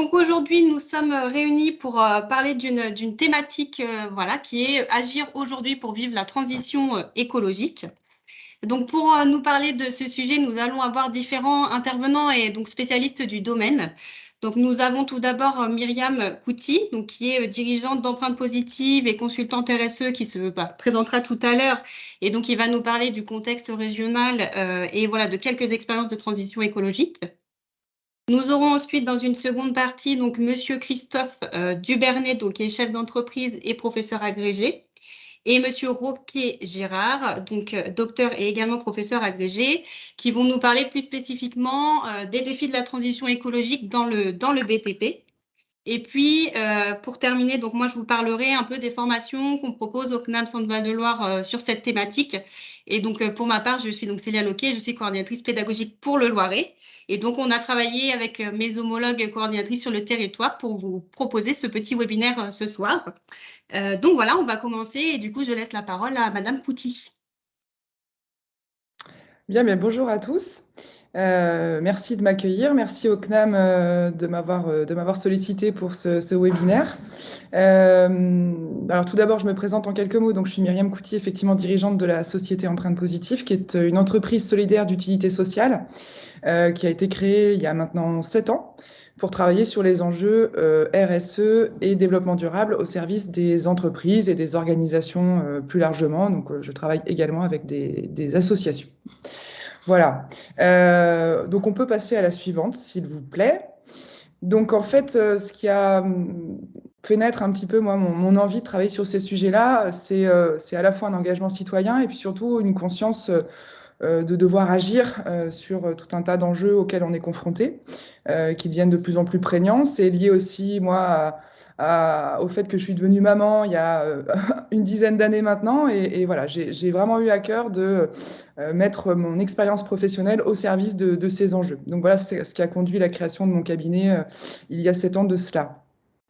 Donc aujourd'hui, nous sommes réunis pour euh, parler d'une thématique euh, voilà, qui est agir aujourd'hui pour vivre la transition euh, écologique. Donc pour nous parler de ce sujet, nous allons avoir différents intervenants et donc spécialistes du domaine. Donc nous avons tout d'abord Myriam Kouti, donc qui est dirigeante d'empreintes positives et consultante RSE qui se bah, présentera tout à l'heure et donc il va nous parler du contexte régional et voilà de quelques expériences de transition écologique. Nous aurons ensuite dans une seconde partie donc Monsieur Christophe euh, Dubernet, donc, qui est chef d'entreprise et professeur agrégé, et Monsieur Roquet Gérard, donc euh, docteur et également professeur agrégé, qui vont nous parler plus spécifiquement euh, des défis de la transition écologique dans le, dans le BTP. Et puis, pour terminer, donc moi, je vous parlerai un peu des formations qu'on propose au CNAM Centre Val-de-Loire sur cette thématique et donc, euh, pour ma part, je suis donc Célia Loquet, je suis coordinatrice pédagogique pour le Loiret. Et donc, on a travaillé avec euh, mes homologues coordinatrices sur le territoire pour vous proposer ce petit webinaire euh, ce soir. donc voilà, on va commencer et du coup, je laisse la parole à Madame Couty. Bien, bien, bonjour à tous. Euh, merci de m'accueillir. Merci au CNAM euh, de m'avoir euh, sollicité pour ce, ce webinaire. alors tout d'abord, je me présente en quelques mots. Donc, je suis Myriam Couty, effectivement dirigeante de la société Empreinte Positive, qui est une entreprise solidaire d'utilité sociale qui a été créée il y a maintenant sept ans pour travailler sur les enjeux RSE et développement durable au service des entreprises et des organisations plus largement. Donc, je travaille également avec des, des associations. Voilà. Euh, donc on peut passer à la suivante, s'il vous plaît. Donc en fait, euh, ce qui a hum, fait naître un petit peu moi mon, envie de travailler sur ces sujets-là, euh, c'est à la fois un engagement citoyen et puis surtout une conscience de devoir agir sur tout un tas d'enjeux auxquels on est confronté, qui deviennent de plus en plus prégnants. C'est lié aussi moi au fait que je suis devenue maman il y a euh, une dizaine d'années maintenant. Et, voilà, j'ai vraiment eu à cœur de euh, mettre mon expérience professionnelle au service de, ces enjeux. Donc voilà, c'est ce qui a conduit à la création de mon cabinet euh, il y a sept ans de cela.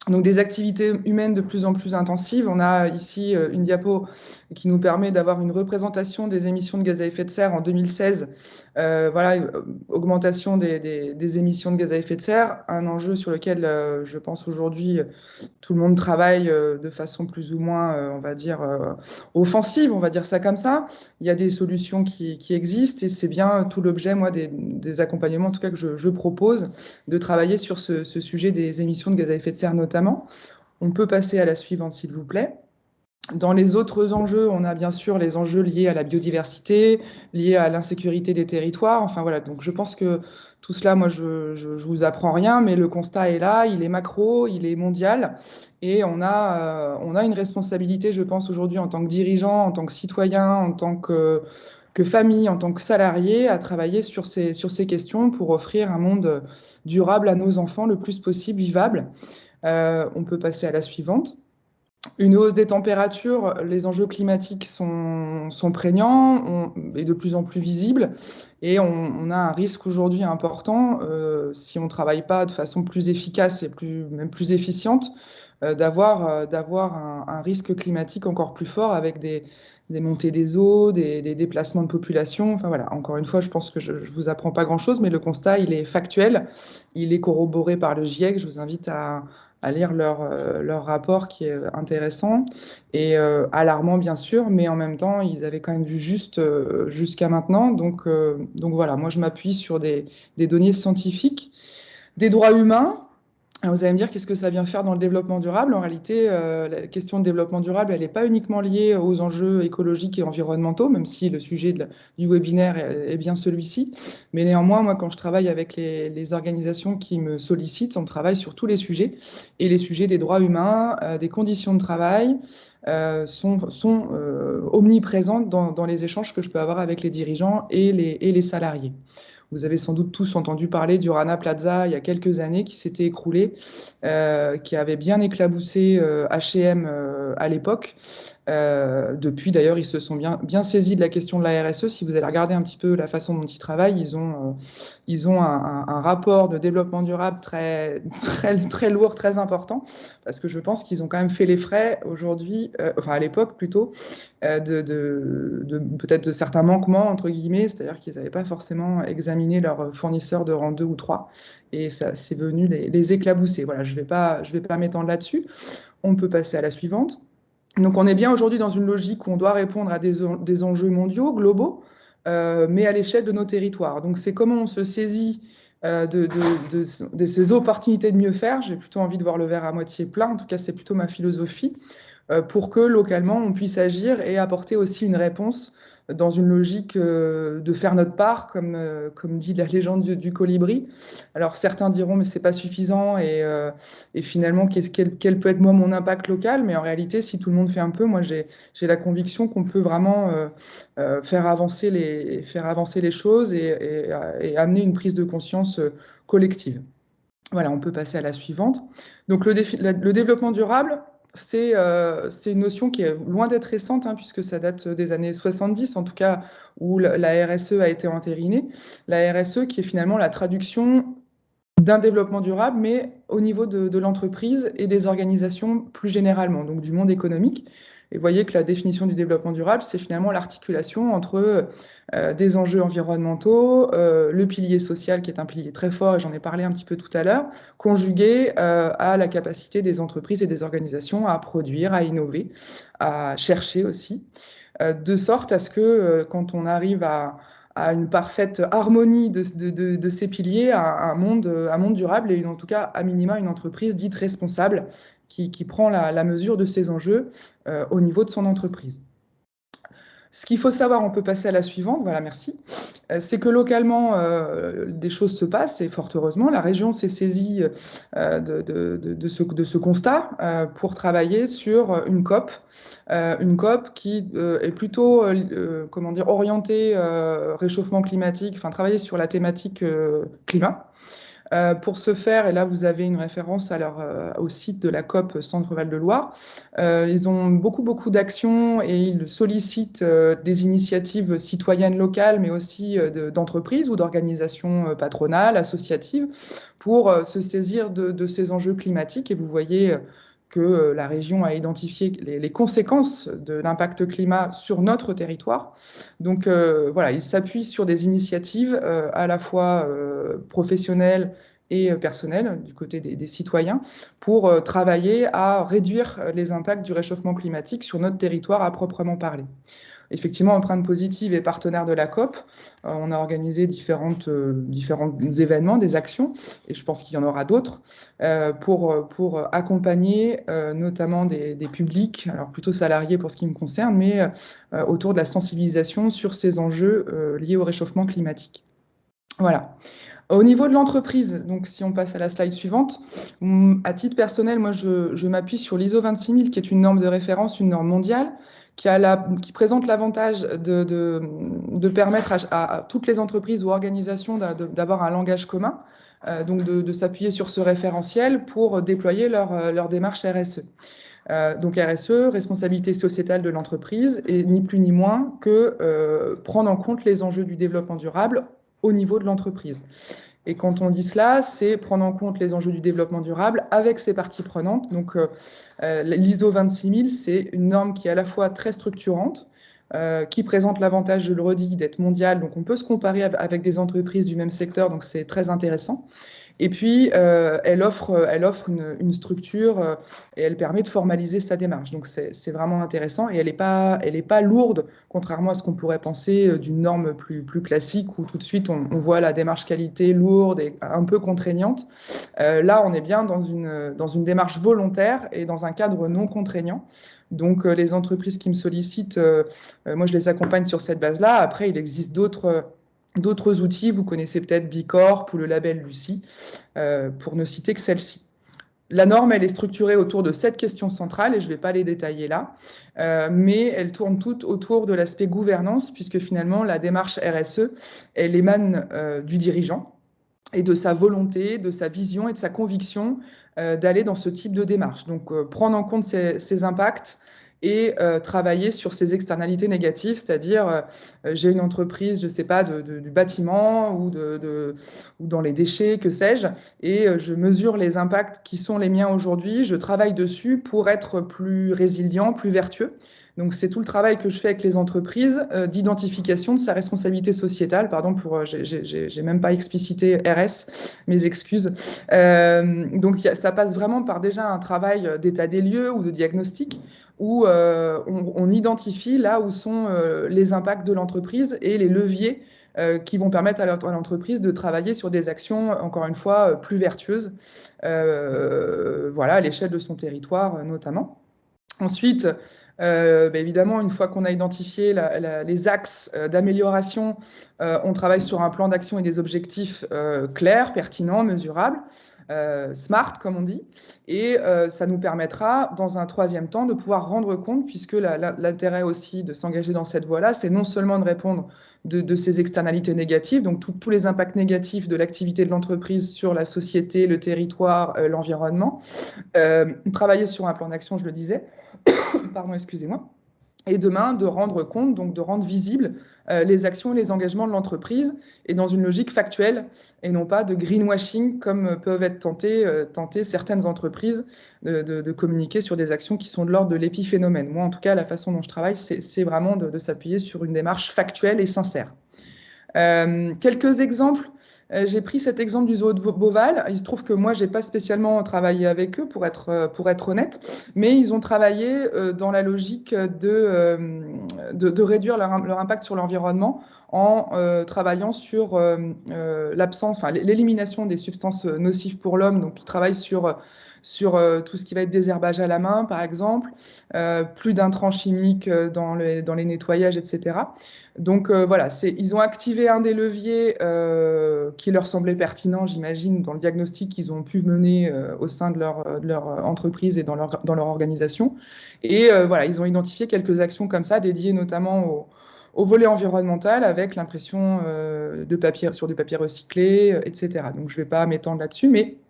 Donc des activités humaines de plus en plus intensives. On a ici euh, une diapo qui nous permet d'avoir une représentation des émissions de gaz à effet de serre en 2016. Euh, voilà, euh, augmentation des, émissions de gaz à effet de serre, un enjeu sur lequel je pense aujourd'hui tout le monde travaille de façon plus ou moins, on va dire, offensive, on va dire ça comme ça. Il y a des solutions qui, existent et c'est bien tout l'objet, moi, des, accompagnements, en tout cas que je, je propose, de travailler sur ce, ce sujet des émissions de gaz à effet de serre notamment On peut passer à la suivante, s'il vous plaît. Dans les autres enjeux, on a bien sûr les enjeux liés à la biodiversité, liés à l'insécurité des territoires. Enfin voilà, donc je pense que tout cela, moi, je, je, vous apprends rien, mais le constat est là, il est macro, il est mondial, et on a, euh, on a une responsabilité, je pense, aujourd'hui en tant que dirigeant, en tant que citoyen, en tant que que famille, en tant que salarié, à travailler sur ces, sur ces questions pour offrir un monde durable à nos enfants le plus possible, vivable. Euh, on peut passer à la suivante. Une hausse des températures, les enjeux climatiques sont, prégnants et de plus en plus visibles. Et on, a un risque aujourd'hui important, euh, si on ne travaille pas de façon plus efficace et même plus efficiente, euh, d'avoir un, risque climatique encore plus fort avec des, des montées des eaux, des, déplacements de population. Enfin voilà, encore une fois, je pense que je ne vous apprends pas grand-chose, mais le constat, il est factuel, il est corroboré par le GIEC. Je vous invite à, lire leur, euh, leur, rapport qui est intéressant et euh, alarmant, bien sûr, mais en même temps, ils avaient quand même vu juste euh, jusqu'à maintenant. Donc, donc voilà, moi, je m'appuie sur des, des données scientifiques, des droits humains, vous allez me dire qu'est-ce que ça vient faire dans le développement durable? En réalité, euh, la question de développement durable, elle n'est pas uniquement liée aux enjeux écologiques et environnementaux, même si le sujet du webinaire est, bien celui-ci. Mais néanmoins, moi, quand je travaille avec les, organisations qui me sollicitent, on travaille sur tous les sujets. Et les sujets des droits humains, euh, des conditions de travail, euh, sont, omniprésents dans, les échanges que je peux avoir avec les dirigeants et les salariés. Vous avez sans doute tous entendu parler du Rana Plaza il y a quelques années qui s'était écroulé, euh, qui avait bien éclaboussé H&M à l'époque. Euh, depuis, d'ailleurs, ils se sont bien, bien saisis de la question de la RSE. Si vous allez regarder un petit peu la façon dont ils travaillent, ils ont, euh, ils ont un, rapport de développement durable très, très, très lourd, très important, parce que je pense qu'ils ont quand même fait les frais aujourd'hui, euh, enfin à l'époque plutôt, de, de, peut-être de certains manquements, entre guillemets, c'est-à-dire qu'ils n'avaient pas forcément examiné leurs fournisseurs de rang 2 ou 3, et ça c'est venu les, les, éclabousser. Voilà, je ne vais pas, je vais pas m'étendre là-dessus. On peut passer à la suivante. Donc on est bien aujourd'hui dans une logique où on doit répondre à des, enjeux mondiaux, globaux, euh, mais à l'échelle de nos territoires. Donc c'est comment on se saisit euh, de, ces opportunités de mieux faire. J'ai plutôt envie de voir le verre à moitié plein, en tout cas c'est plutôt ma philosophie, pour que localement on puisse agir et apporter aussi une réponse dans une logique euh, de faire notre part, comme, euh, comme dit la légende du, colibri. Alors certains diront mais c'est pas suffisant et, euh, finalement quel, peut être moi mon impact local, mais en réalité si tout le monde fait un peu, moi j'ai la conviction qu'on peut vraiment euh, euh, faire, avancer les, faire avancer les choses et, amener une prise de conscience collective. Voilà, on peut passer à la suivante. Donc le développement durable, c'est euh, une notion qui est loin d'être récente, hein, puisque ça date des années 70, en tout cas, où la RSE a été entérinée. La RSE qui est finalement la traduction d'un développement durable, mais au niveau de l'entreprise et des organisations plus généralement, donc du monde économique. Et vous voyez que la définition du développement durable, c'est finalement l'articulation entre euh, des enjeux environnementaux, euh, le pilier social qui est un pilier très fort, et j'en ai parlé un petit peu tout à l'heure, conjugué euh, à la capacité des entreprises et des organisations à produire, à innover, à chercher aussi, de sorte à ce que quand on arrive à, une parfaite harmonie de, ces piliers, un monde, un monde durable et une, en tout cas, à minima, une entreprise dite responsable qui, prend la, mesure de ces enjeux euh, au niveau de son entreprise. Ce qu'il faut savoir, on peut passer à la suivante, voilà, merci, euh, c'est que localement, euh, des choses se passent et fort heureusement, la région s'est saisie de, ce, constat pour travailler sur une COP, une COP qui est plutôt, comment dire, orientée réchauffement climatique, enfin travailler sur la thématique climat. Euh, pour ce faire, et là vous avez une référence à leur, au site de la COP Centre-Val de Loire, euh, ils ont beaucoup beaucoup d'actions et ils sollicitent euh, des initiatives citoyennes locales, mais aussi d'entreprises ou d'organisations patronales, associatives, pour se saisir de, de, ces enjeux climatiques. Et vous voyez que la région a identifié les, conséquences de l'impact climat sur notre territoire. Donc euh, voilà, il s'appuie sur des initiatives euh, à la fois euh, professionnelles et personnelles du côté des citoyens pour travailler à réduire les impacts du réchauffement climatique sur notre territoire à proprement parler effectivement, Empreinte Positive est partenaire de la COP. Euh, on a organisé différentes, euh, différents événements, des actions, et je pense qu'il y en aura d'autres, euh, pour, pour accompagner notamment des, des, publics, alors plutôt salariés pour ce qui me concerne, mais autour de la sensibilisation sur ces enjeux liés au réchauffement climatique. Voilà. Au niveau de l'entreprise, donc si on passe à la slide suivante, à titre personnel, moi je, m'appuie sur l'ISO 26000 qui est une norme de référence, une norme mondiale, qui, a la, qui présente l'avantage de, permettre à, toutes les entreprises ou organisations d'avoir un langage commun, euh, donc de, s'appuyer sur ce référentiel pour déployer leur, leur démarche RSE. Euh, donc RSE, responsabilité sociétale de l'entreprise, et ni plus ni moins que euh, prendre en compte les enjeux du développement durable au niveau de l'entreprise. Et quand on dit cela, c'est prendre en compte les enjeux du développement durable avec ses parties prenantes. Donc, euh, euh l'ISO 26000, c'est une norme qui est à la fois très structurante, euh, qui présente l'avantage, je le redis, d'être mondiale. Donc, on peut se comparer avec des entreprises du même secteur, donc c'est très intéressant. Et puis, euh, elle offre, elle offre une, structure euh, et elle permet de formaliser sa démarche. Donc, c'est vraiment intéressant et elle n'est pas, pas lourde, contrairement à ce qu'on pourrait penser euh, d'une norme plus, classique où tout de suite on, on, voit la démarche qualité lourde et un peu contraignante. Euh, là, on est bien dans une, dans une démarche volontaire et dans un cadre non contraignant. Donc, euh, les entreprises qui me sollicitent, euh, moi, je les accompagne sur cette base-là. Après, il existe d'autres D'autres outils, vous connaissez peut-être Bicorp ou le label Lucie, euh, pour ne citer que celle-ci. La norme, elle est structurée autour de sept questions centrales et je ne vais pas les détailler là, euh, mais elles tournent toutes autour de l'aspect gouvernance puisque finalement la démarche RSE, elle émane euh, du dirigeant et de sa volonté, de sa vision et de sa conviction d'aller dans ce type de démarche. Donc prendre en compte ces impacts, et travailler sur ces externalités négatives, c'est-à-dire j'ai une entreprise, je ne sais pas, du bâtiment ou dans les déchets, que sais-je, et je mesure les impacts qui sont les miens aujourd'hui, je travaille dessus pour être plus résilient, plus vertueux. Donc c'est tout le travail que je fais avec les entreprises euh, d'identification de sa responsabilité sociétale. Pardon pour, euh, j'ai même pas explicité RS, mes excuses. Euh, donc ça passe vraiment par déjà un travail d'état des lieux ou de diagnostic où on, identifie là où sont les impacts de l'entreprise et les leviers qui vont permettre à l'entreprise de travailler sur des actions, encore une fois, plus vertueuses, voilà, à l'échelle de son territoire notamment. Ensuite, euh, bah, évidemment, une fois qu'on a identifié les axes euh, d'amélioration, euh, on travaille sur un plan d'action et des objectifs clairs, pertinents, mesurables. Smart, comme on dit, et ça nous permettra, dans un troisième temps, de pouvoir rendre compte, puisque l'intérêt aussi de s'engager dans cette voie-là, c'est non seulement de répondre de, ces externalités négatives, donc tous les impacts négatifs de l'activité de l'entreprise sur la société, le territoire, l'environnement, travailler sur un plan d'action, je le disais, pardon, excusez-moi, et demain de rendre compte, donc de rendre visibles euh, les actions et les engagements de l'entreprise et dans une logique factuelle et non pas de greenwashing comme peuvent être tentées, euh, certaines entreprises de, communiquer sur des actions qui sont de l'ordre de l'épiphénomène. Moi, en tout cas, la façon dont je travaille, c'est vraiment de, s'appuyer sur une démarche factuelle et sincère. Euh, quelques exemples euh, j'ai pris cet exemple du zoo de Beauval. Il se trouve que moi, j'ai pas spécialement travaillé avec eux, pour être, euh, pour être honnête, mais ils ont travaillé dans la logique de, de, réduire leur, leur, impact sur l'environnement en travaillant sur l'absence, enfin, l'élimination des substances nocives pour l'homme. Donc, ils travaillent sur sur euh, tout ce qui va être désherbage à la main, par exemple, euh, plus d'intrants chimiques euh, dans, dans, les nettoyages, etc. Donc voilà, ils ont activé un des leviers qui leur semblait pertinent, j'imagine, dans le diagnostic qu'ils ont pu mener au sein de leur, de leur, entreprise et dans leur, dans leur organisation. Et voilà, ils ont identifié quelques actions comme ça, dédiées notamment au, au volet environnemental avec l'impression de papier sur du papier recyclé, etc. Donc je ne vais pas m'étendre là-dessus, mais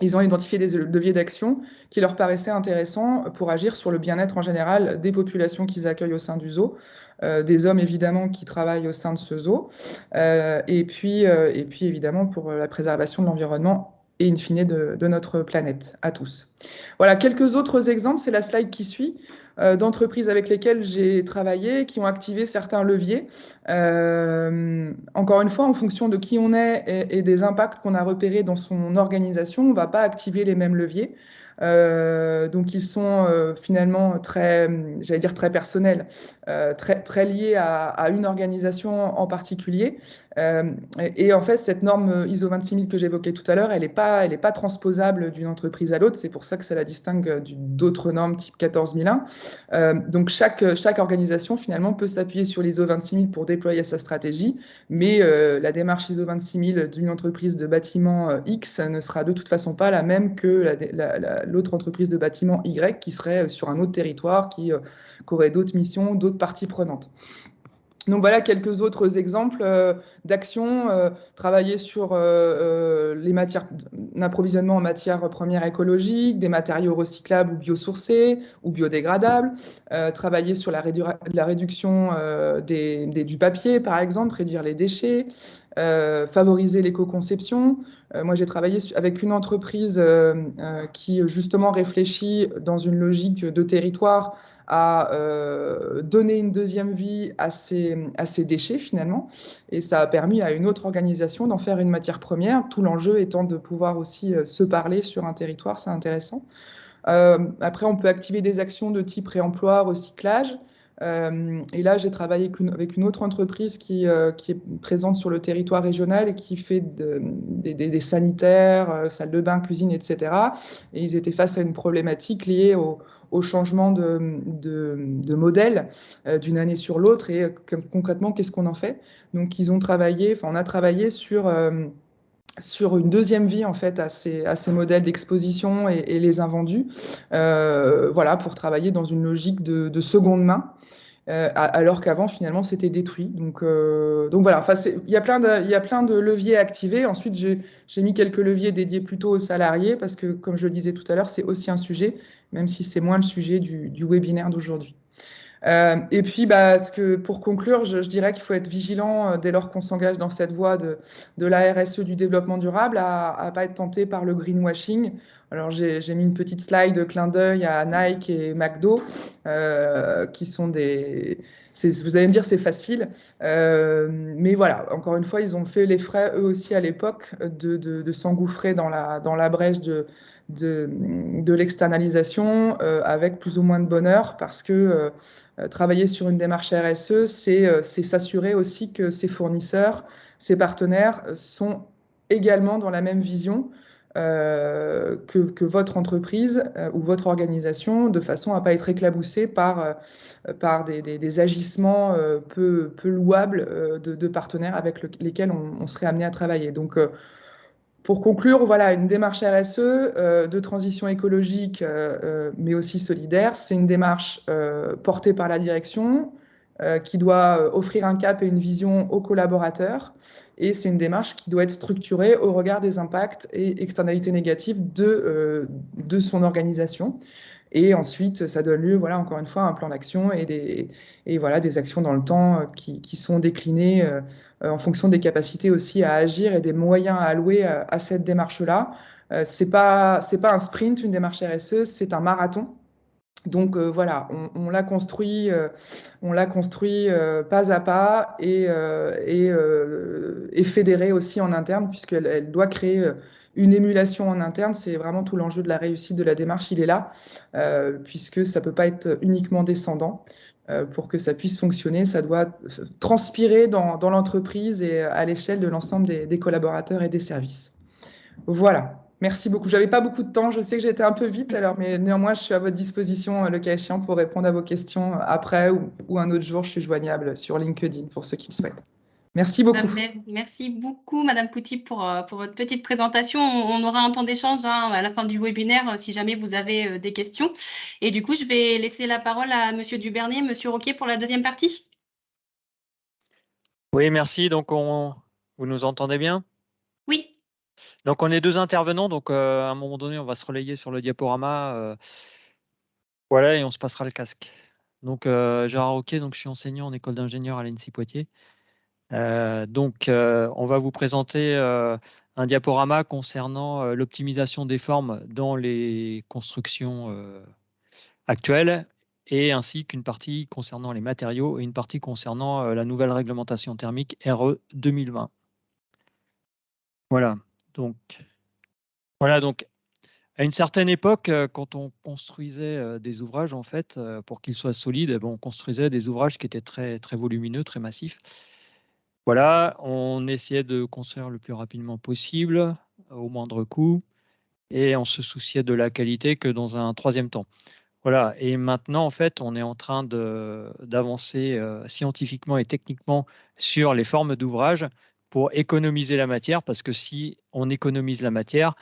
ils ont identifié des leviers d'action qui leur paraissaient intéressants pour agir sur le bien-être en général des populations qu'ils accueillent au sein du zoo, euh, des hommes évidemment qui travaillent au sein de ce zoo, euh, et, puis, euh, et puis évidemment pour la préservation de l'environnement et in fine de, notre planète à tous. Voilà, quelques autres exemples, c'est la slide qui suit, d'entreprises avec lesquelles j'ai travaillé, qui ont activé certains leviers. Euh, encore une fois, en fonction de qui on est et, des impacts qu'on a repérés dans son organisation, on ne va pas activer les mêmes leviers. Euh, donc ils sont euh, finalement très, j'allais dire très personnels, euh, très, très liés à, une organisation en particulier. Et, et, en fait, cette norme ISO 26000 que j'évoquais tout à l'heure, elle n'est pas, transposable d'une entreprise à l'autre. C'est pour ça que ça la distingue d'autres normes type 14001. donc chaque, organisation finalement peut s'appuyer sur l'ISO 26000 pour déployer sa stratégie, mais la démarche ISO 26000 d'une entreprise de bâtiment X ne sera de toute façon pas la même que la, la, la l'autre entreprise de bâtiment Y qui serait euh, sur un autre territoire, qui, euh, aurait d'autres missions, d'autres parties prenantes. Donc voilà quelques autres exemples euh, d'actions. travailler sur les matières d'approvisionnement en matières premières écologiques, des matériaux recyclables ou biosourcés ou biodégradables. travailler sur la, réduction du papier, par exemple, réduire les déchets. Euh, favoriser l'éco-conception. Euh, moi, j'ai travaillé avec une entreprise euh, qui justement réfléchit dans une logique de territoire à donner une deuxième vie à ces, à ces déchets finalement. Et ça a permis à une autre organisation d'en faire une matière première, tout l'enjeu étant de pouvoir aussi se parler sur un territoire, c'est intéressant. après, on peut activer des actions de type réemploi, recyclage. Euh, et là, j'ai travaillé avec une, autre entreprise qui, euh, qui, est présente sur le territoire régional et qui fait des, sanitaires, euh, salles de bain, cuisine, etc. Et ils étaient face à une problématique liée au, changement de, de modèle d'une année sur l'autre et concrètement, qu'est-ce qu'on en fait? Donc, ils ont travaillé, enfin, on a travaillé sur sur une deuxième vie en fait à ces, à ces modèles d'exposition et, les invendus, euh, voilà, pour travailler dans une logique de, seconde main. alors qu'avant, finalement, c'était détruit. Donc, donc voilà, il y, a plein de, y a plein de leviers activés. Ensuite, j'ai mis quelques leviers dédiés plutôt aux salariés, parce que, comme je le disais tout à l'heure, c'est aussi un sujet, même si c'est moins le sujet du, du webinaire d'aujourd'hui. Euh, et puis, bah, ce que, pour conclure, je, dirais qu'il faut être vigilant euh, dès lors qu'on s'engage dans cette voie de, de, la RSE du développement durable, à ne pas être tenté par le greenwashing. Alors, j'ai mis une petite slide de clin d'œil à Nike et McDo, euh, qui sont des... Vous allez me dire, c'est facile. Euh, mais voilà, encore une fois, ils ont fait les frais, eux aussi, à l'époque, de, s'engouffrer dans la, dans la brèche de, de, l'externalisation euh, avec plus ou moins de bonheur parce que euh, travailler sur une démarche RSE, c'est s'assurer aussi que ses fournisseurs, ses partenaires sont également dans la même vision euh, que, votre entreprise euh, ou votre organisation, de façon à ne pas être éclaboussée par, euh, par des, agissements peu, louables de, partenaires avec le, lesquels on, on, serait amené à travailler. Donc, pour conclure, voilà, une démarche RSE de transition écologique, mais aussi solidaire, c'est une démarche portée par la direction qui doit offrir un cap et une vision aux collaborateurs. Et c'est une démarche qui doit être structurée au regard des impacts et externalités négatives de, de son organisation. Et ensuite, ça donne lieu, voilà, encore une fois, à un plan d'action et des, et voilà, des actions dans le temps euh, qui, qui sont déclinées euh, en fonction des capacités aussi à agir et des moyens à allouer à, à cette démarche-là. Euh, c'est pas, c'est pas un sprint, une démarche RSE, c'est un marathon. Donc euh, voilà, on, on l'a construit, euh, on l'a construit euh, pas à pas et, et, et, fédéré aussi en interne puisqu'elle elle doit créer une émulation en interne. C'est vraiment tout l'enjeu de la réussite de la démarche, il est là, puisque ça peut pas être uniquement descendant. pour que ça puisse fonctionner, ça doit transpirer dans, dans l'entreprise et à l'échelle de l'ensemble des, des collaborateurs et des services. Voilà. Merci beaucoup. J'avais pas beaucoup de temps. Je sais que j'étais un peu vite, alors, mais néanmoins, je suis à votre disposition, le cas échéant, pour répondre à vos questions après ou, ou un autre jour. Je suis joignable sur LinkedIn pour ceux qui le souhaitent. Merci beaucoup. Merci beaucoup, Madame Couty, pour, euh, pour votre petite présentation. On aura un temps d'échange hein, à la fin du webinaire euh, si jamais vous avez euh, des questions. Et du coup, je vais laisser la parole à Monsieur Dubernier, Monsieur Roquet pour la deuxième partie. Oui, merci. Donc, on... vous nous entendez bien? Oui. Donc, on est deux intervenants. Donc, euh, à un moment donné, on va se relayer sur le diaporama. Euh, voilà, et on se passera le casque. Donc, euh, Gérard Roquet, donc je suis enseignant en école d'ingénieur à l'ENSI Poitiers. Donc, on va vous présenter un diaporama concernant l'optimisation des formes dans les constructions actuelles et ainsi qu'une partie concernant les matériaux et une partie concernant la nouvelle réglementation thermique RE 2020. Voilà. Donc, voilà, donc à une certaine époque, euh, quand on construisait euh, des ouvrages, en fait, euh, pour qu'ils soient solides, eh ben, on construisait des ouvrages qui étaient très, très volumineux, très massifs. Voilà, on essayait de construire le plus rapidement possible, au moindre coût, et on se souciait de la qualité que dans un troisième temps. Voilà, et maintenant, en fait, on est en train d'avancer scientifiquement et techniquement sur les formes d'ouvrages pour économiser la matière, parce que si on économise la matière,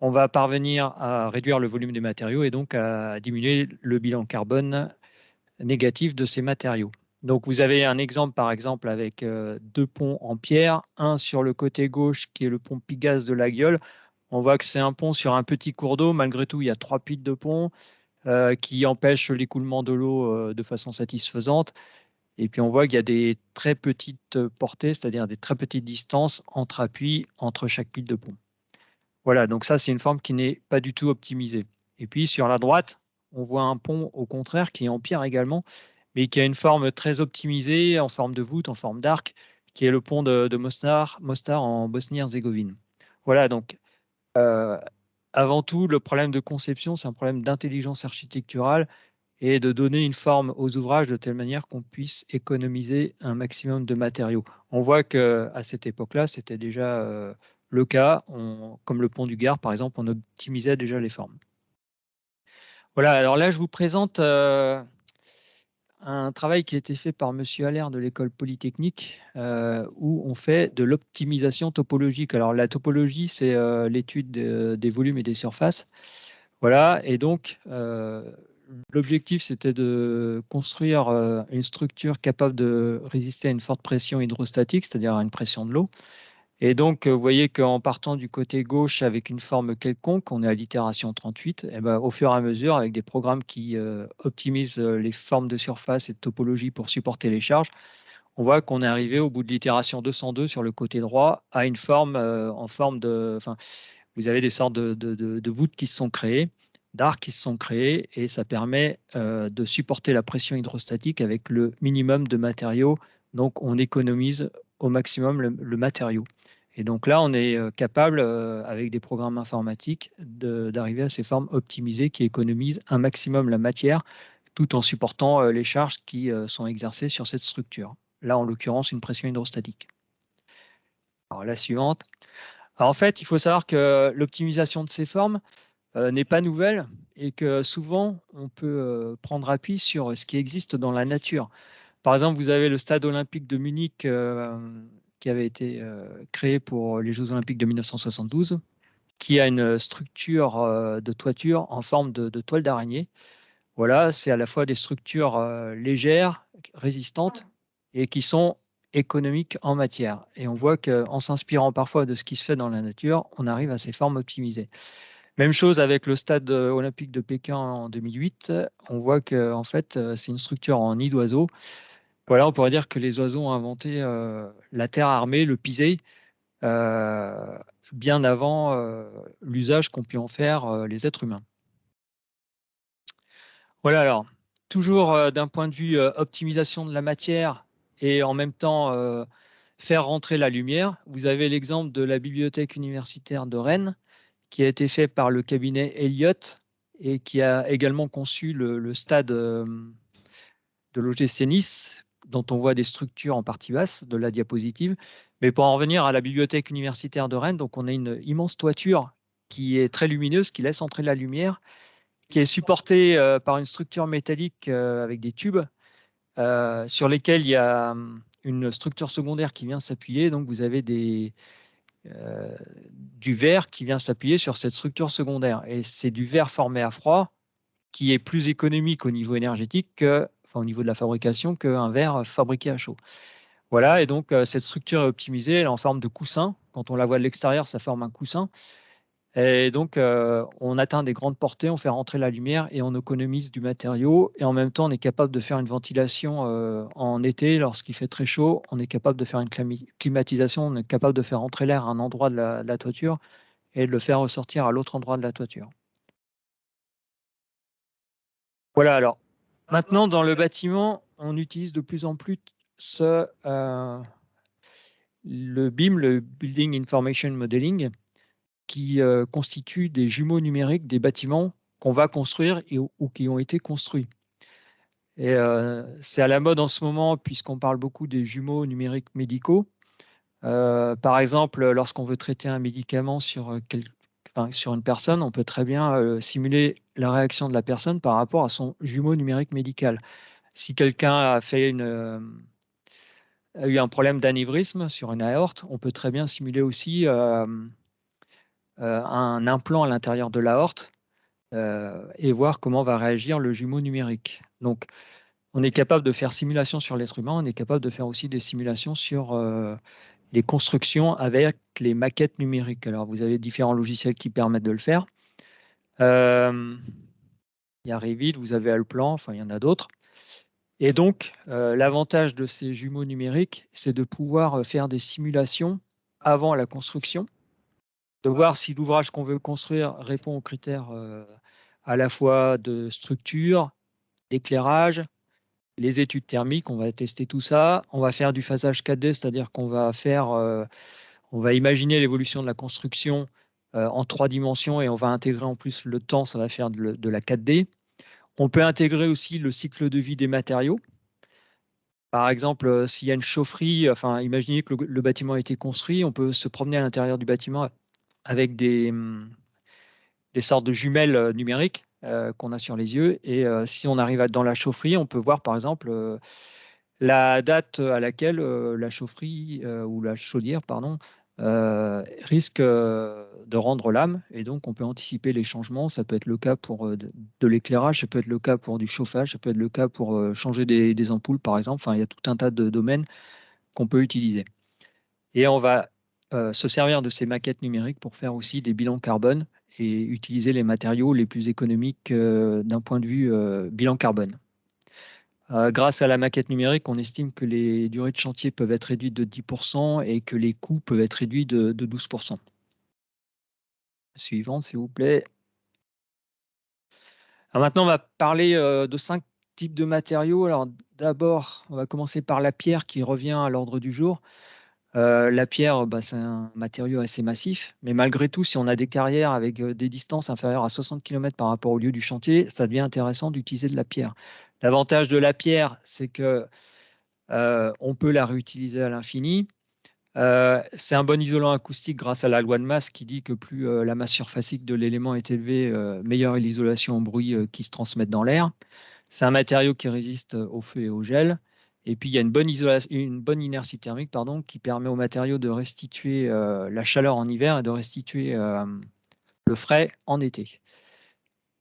on va parvenir à réduire le volume des matériaux et donc à diminuer le bilan carbone négatif de ces matériaux. Donc vous avez un exemple par exemple avec euh, deux ponts en pierre, un sur le côté gauche qui est le pont Pigasse de la Gueule. On voit que c'est un pont sur un petit cours d'eau, malgré tout il y a trois piles de pont euh, qui empêchent l'écoulement de l'eau euh, de façon satisfaisante. Et puis on voit qu'il y a des très petites portées, c'est-à-dire des très petites distances entre appuis entre chaque pile de pont. Voilà, donc ça c'est une forme qui n'est pas du tout optimisée. Et puis sur la droite, on voit un pont au contraire qui est en pierre également, mais qui a une forme très optimisée en forme de voûte, en forme d'arc, qui est le pont de, Mostar, Mostar en Bosnie-Herzégovine. Voilà, donc euh, avant tout, le problème de conception, c'est un problème d'intelligence architecturale et de donner une forme aux ouvrages de telle manière qu'on puisse économiser un maximum de matériaux. On voit qu'à cette époque-là, c'était déjà euh, le cas. comme le pont du Gard, par exemple, on optimisait déjà les formes. Voilà, alors là, je vous présente euh, un travail qui a été fait par M. Allaire de l'école polytechnique, euh, où on fait de l'optimisation topologique. Alors la topologie, c'est l'étude des volumes et des surfaces. Voilà, et donc l'objectif, c'était de construire une structure capable de résister à une forte pression hydrostatique, c'est-à-dire à une pression de l'eau. Et donc, vous voyez qu'en partant du côté gauche avec une forme quelconque, on est à l'itération 38, et ben, au fur et à mesure, avec des programmes qui optimisent les formes de surface et de topologie pour supporter les charges, on voit qu'on est arrivé au bout de l'itération 202 sur le côté droit à une forme en forme de... Enfin, vous avez des sortes de voûtes qui se sont créées d'arcs qui se sont créés et ça permet euh, de supporter la pression hydrostatique avec le minimum de matériaux. Donc, on économise au maximum le, matériau. Et donc là, on est euh, capable, euh, avec des programmes informatiques, d'arriver à ces formes optimisées qui économisent un maximum la matière tout en supportant les charges qui sont exercées sur cette structure. Là, en l'occurrence, une pression hydrostatique. Alors, la suivante. Alors, en fait, il faut savoir que l'optimisation de ces formes, n'est pas nouvelle et que souvent on peut euh, prendre appui sur ce qui existe dans la nature. Par exemple, vous avez le stade olympique de Munich euh, qui avait été créé pour les Jeux olympiques de 1972, qui a une structure de toiture en forme de, toile d'araignée. Voilà, c'est à la fois des structures légères, résistantes et qui sont économiques en matière. Et on voit qu'en s'inspirant parfois de ce qui se fait dans la nature, on arrive à ces formes optimisées. Même chose avec le stade euh, olympique de Pékin en 2008. On voit que en fait, euh, c'est une structure en nid d'oiseaux. Voilà, on pourrait dire que les oiseaux ont inventé euh, la terre armée, le pisé, bien avant l'usage qu'ont pu en faire les êtres humains. Voilà alors, toujours d'un point de vue optimisation de la matière et en même temps faire rentrer la lumière. Vous avez l'exemple de la bibliothèque universitaire de Rennes qui a été fait par le cabinet Elliott et qui a également conçu le, stade euh, de l'OGC Nice, dont on voit des structures en partie basse de la diapositive. Mais pour en revenir à la bibliothèque universitaire de Rennes, donc on a une immense toiture qui est très lumineuse, qui laisse entrer la lumière, qui est supportée euh, par une structure métallique euh, avec des tubes sur lesquels il y a hum, une structure secondaire qui vient s'appuyer. Donc vous avez des, euh, du verre qui vient s'appuyer sur cette structure secondaire. Et c'est du verre formé à froid qui est plus économique au niveau énergétique, au niveau de la fabrication, qu'un verre fabriqué à chaud. Voilà, et donc euh, cette structure est optimisée, elle est en forme de coussin. Quand on la voit de l'extérieur, ça forme un coussin. Et donc, euh, on atteint des grandes portées, on fait rentrer la lumière et on économise du matériau. Et en même temps, on est capable de faire une ventilation euh, en été lorsqu'il fait très chaud. On est capable de faire une climatisation, on est capable de faire entrer l'air à un endroit de la, toiture et de le faire ressortir à l'autre endroit de la toiture. Voilà, alors maintenant dans le bâtiment, on utilise de plus en plus euh, le BIM, le Building Information Modeling, qui euh, constituent des jumeaux numériques des bâtiments qu'on va construire ou qui ont été construits. Et euh, c'est à la mode en ce moment puisqu'on parle beaucoup des jumeaux numériques médicaux. Euh, par exemple, lorsqu'on veut traiter un médicament sur, une personne, on peut très bien simuler la réaction de la personne par rapport à son jumeau numérique médical. Si quelqu'un a eu un problème d'anévrisme sur une aorte, on peut très bien simuler aussi un implant à l'intérieur de l'aorte euh, et voir comment va réagir le jumeau numérique. Donc, on est capable de faire simulation sur l'être humain, on est capable de faire aussi des simulations sur euh, les constructions avec les maquettes numériques. Alors, vous avez différents logiciels qui permettent de le faire. il y a Revit, vous avez Alplan, enfin, il y en a d'autres. Et donc, l'avantage de ces jumeaux numériques, c'est de pouvoir faire des simulations avant la construction de voir si l'ouvrage qu'on veut construire répond aux critères euh, à la fois de structure, d'éclairage, les études thermiques, on va tester tout ça. On va faire du phasage 4D, c'est-à-dire qu'on va faire, euh, on va imaginer l'évolution de la construction euh, en trois dimensions et on va intégrer en plus le temps, ça va faire de, la 4D. On peut intégrer aussi le cycle de vie des matériaux. Par exemple, s'il y a une chaufferie, enfin, imaginez que le, le, bâtiment a été construit, on peut se promener à l'intérieur du bâtiment avec des, hum, des sortes de jumelles euh, numériques euh, qu'on a sur les yeux. Et euh, si on arrive dans la chaufferie, on peut voir par exemple la date à laquelle la chaufferie ou la chaudière pardon, risque de rendre l'âme, et donc on peut anticiper les changements. Ça peut être le cas pour de, l'éclairage, ça peut être le cas pour du chauffage, ça peut être le cas pour changer des, ampoules, par exemple. Enfin, il y a tout un tas de domaines qu'on peut utiliser. Et on va se servir de ces maquettes numériques pour faire aussi des bilans carbone et utiliser les matériaux les plus économiques d'un point de vue bilan carbone. Euh, grâce à la maquette numérique, on estime que les durées de chantier peuvent être réduites de 10% et que les coûts peuvent être réduits de, 12%. Suivante, s'il vous plaît. maintenant, on va parler euh, de cinq types de matériaux. D'abord, on va commencer par la pierre qui revient à l'ordre du jour. Euh, la pierre, bah, c'est un matériau assez massif, mais malgré tout, si on a des carrières avec des distances inférieures à 60 km par rapport au lieu du chantier, ça devient intéressant d'utiliser de la pierre. L'avantage de la pierre, c'est que euh, on peut la réutiliser à l'infini. Euh, c'est un bon isolant acoustique grâce à la loi de masse qui dit que plus euh, la masse surfacique de l'élément est élevée, meilleure est l'isolation au bruit qui se transmet dans l'air. C'est un matériau qui résiste au feu et au gel. Et puis, il y a une bonne, une bonne inertie thermique pardon, qui permet au matériau de restituer la chaleur en hiver et de restituer le frais en été.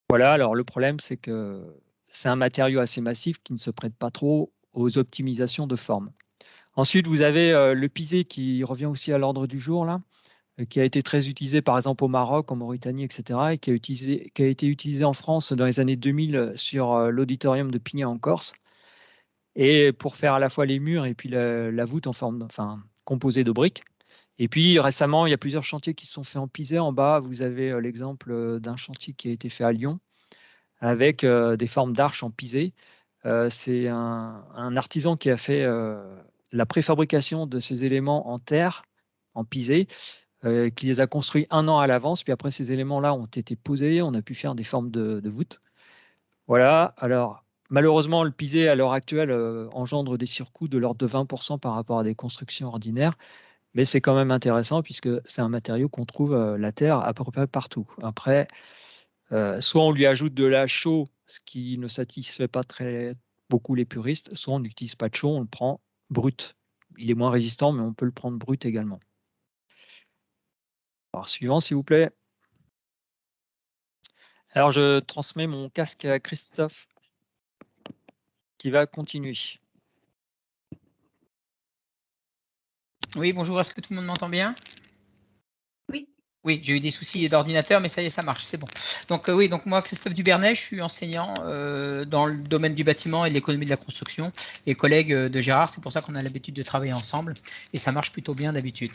Voilà, alors le problème, c'est que c'est un matériau assez massif qui ne se prête pas trop aux optimisations de forme. Ensuite, vous avez euh, le pisé qui revient aussi à l'ordre du jour, là, euh, qui a été très utilisé par exemple au Maroc, en Mauritanie, etc., et qui a, été utilisé en France dans les années 2000 sur euh, l'auditorium de Pignan en Corse, et pour faire à la fois les murs et puis la, voûte en forme, enfin, composée de briques. Et puis récemment, il y a plusieurs chantiers qui se sont faits en pisé. En bas, vous avez l'exemple d'un chantier qui a été fait à Lyon, avec euh, des formes d'arches en pisé. Euh, c'est un, artisan qui a fait euh, la préfabrication de ces éléments en terre, en pisé, qui les a construits un an à l'avance. Puis après, ces éléments-là ont été posés, on a pu faire des formes de, de voûte. Voilà, alors malheureusement, le pisé à l'heure actuelle engendre des surcoûts de l'ordre de 20% par rapport à des constructions ordinaires, mais c'est quand même intéressant puisque c'est un matériau qu'on trouve la terre à peu près partout. Après, euh, soit on lui ajoute de la chaux, ce qui ne satisfait pas très beaucoup les puristes, soit on n'utilise pas de chaux, on le prend brut. Il est moins résistant, mais on peut le prendre brut également. Alors, suivant, s'il vous plaît. Alors, je transmets mon casque à Christophe, qui va continuer. Oui, bonjour, est-ce que tout le monde m'entend bien? Oui, j'ai eu des soucis d'ordinateur, mais ça y est, ça marche, c'est bon. Donc euh, oui, donc moi, Christophe Dubernet, je suis enseignant euh, dans le domaine du bâtiment et de l'économie de la construction et collègue euh, de Gérard. C'est pour ça qu'on a l'habitude de travailler ensemble et ça marche plutôt bien d'habitude.